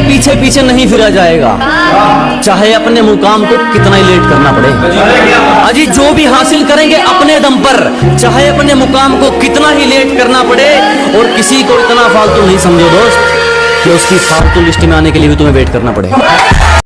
के पीछे पीछे नहीं फिरा जाएगा। चाहे अपने मुकाम को कितना ही लेट करना पड़े। अजी, जो भी हासिल करेंगे अपने दम पर। चाहे अपने मुकाम को कितना ही लेट करना पड़े, और किसी को इतना फालतू नहीं समझो दोस्त, कि उसकी फालतू लिस्ट में आने के लिए भी तुम्हें वेट करना पड़ेगा